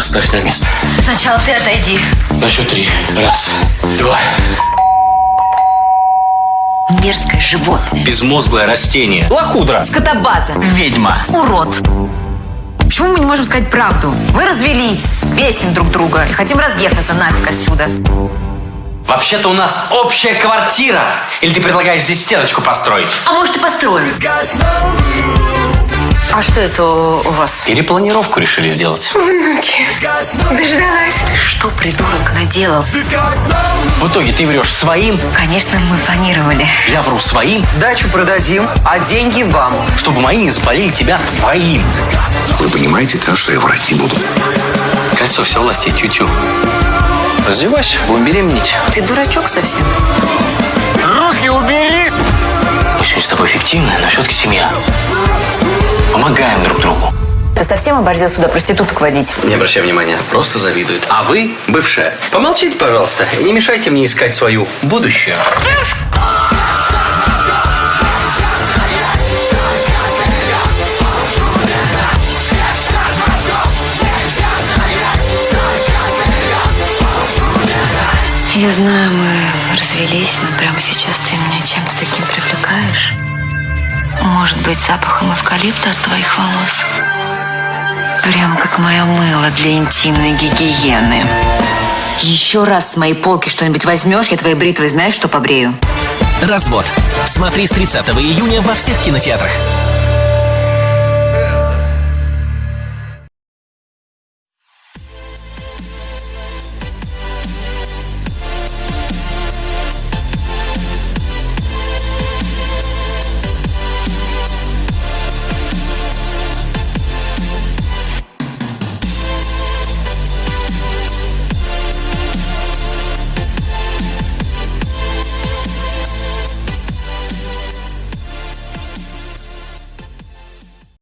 Поставь на место. Сначала ты отойди. На счет три. Раз, два. Мерзкое животное. Безмозглое растение. Лохудра. Скотобаза. Ведьма. Урод. Почему мы не можем сказать правду? Мы развелись, бесим друг друга и хотим разъехаться нафиг отсюда. Вообще-то у нас общая квартира. Или ты предлагаешь здесь стеночку построить? А может и построим? А что это у вас? Перепланировку решили сделать. Внуки. Дождалась. Ты что, придурок, наделал? В итоге ты врешь своим, Конечно, мы планировали. я вру своим, Дачу продадим, а деньги вам. чтобы мои не запалили тебя твоим. Вы понимаете, да, что я врать не буду? Кольцо все власти тю-тю. Раздевайся, будем беременеть. Ты дурачок совсем? Руки убери! Мы сегодня с тобой эффективны, но все-таки семья. Помогаем друг другу. Ты совсем оборзел сюда проституток водить? Не обращай внимания, просто завидует. А вы, бывшая, помолчите, пожалуйста, и не мешайте мне искать свою будущее. Я знаю, мы развелись, но прямо сейчас ты Может быть, запахом эвкалипта от твоих волос? Прям как мое мыло для интимной гигиены. Еще раз с моей полки что-нибудь возьмешь, я твоей бритвой знаешь, что побрею? Развод. Смотри с 30 июня во всех кинотеатрах.